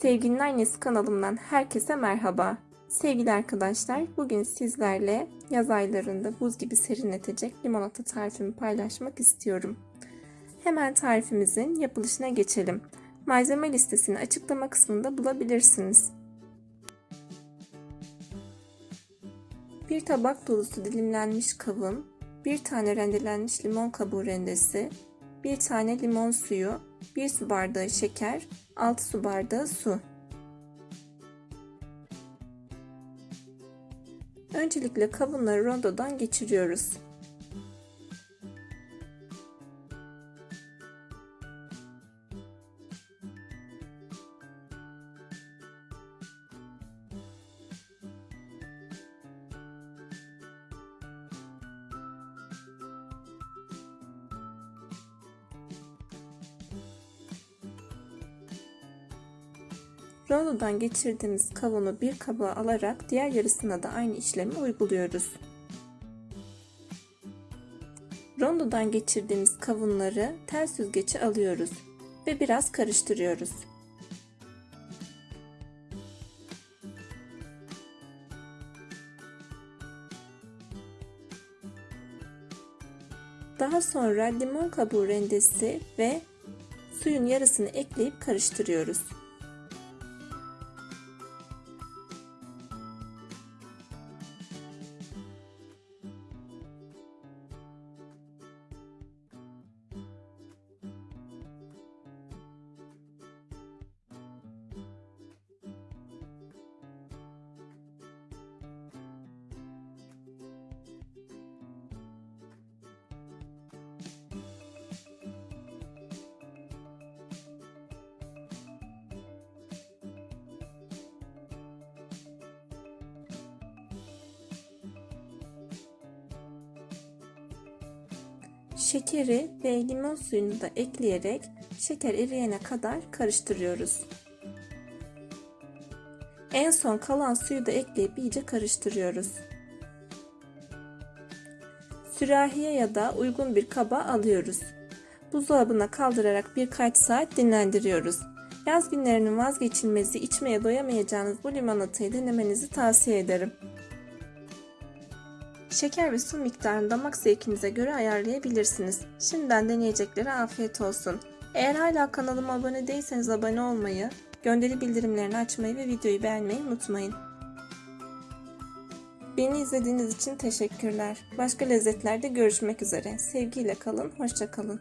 Sevginin Annesi kanalımdan herkese merhaba. Sevgili arkadaşlar, bugün sizlerle yaz aylarında buz gibi serinletecek limonata tarifimi paylaşmak istiyorum. Hemen tarifimizin yapılışına geçelim. Malzeme listesini açıklama kısmında bulabilirsiniz. Bir tabak dolusu dilimlenmiş kavun, bir tane rendelenmiş limon kabuğu rendesi, bir tane limon suyu, 1 su bardağı şeker, 6 su bardağı su. Öncelikle kavunları rondodan geçiriyoruz. Rondodan geçirdiğimiz kavunu bir kaba alarak diğer yarısına da aynı işlemi uyguluyoruz. Rondodan geçirdiğimiz kavunları tel süzgece alıyoruz ve biraz karıştırıyoruz. Daha sonra limon kabuğu rendesi ve suyun yarısını ekleyip karıştırıyoruz. Şekeri ve limon suyunu da ekleyerek şeker eriyene kadar karıştırıyoruz. En son kalan suyu da ekleyip iyice karıştırıyoruz. Sürahiye ya da uygun bir kaba alıyoruz. Buzdolabına kaldırarak birkaç saat dinlendiriyoruz. Yaz günlerinin vazgeçilmezi içmeye doyamayacağınız bu limonatayı denemenizi tavsiye ederim. Şeker ve su miktarını damak zevkinize göre ayarlayabilirsiniz. Şimdiden deneyeceklere afiyet olsun. Eğer hala kanalıma abone değilseniz abone olmayı, gönderi bildirimlerini açmayı ve videoyu beğenmeyi unutmayın. Beni izlediğiniz için teşekkürler. Başka lezzetlerde görüşmek üzere. Sevgiyle kalın, hoşça kalın.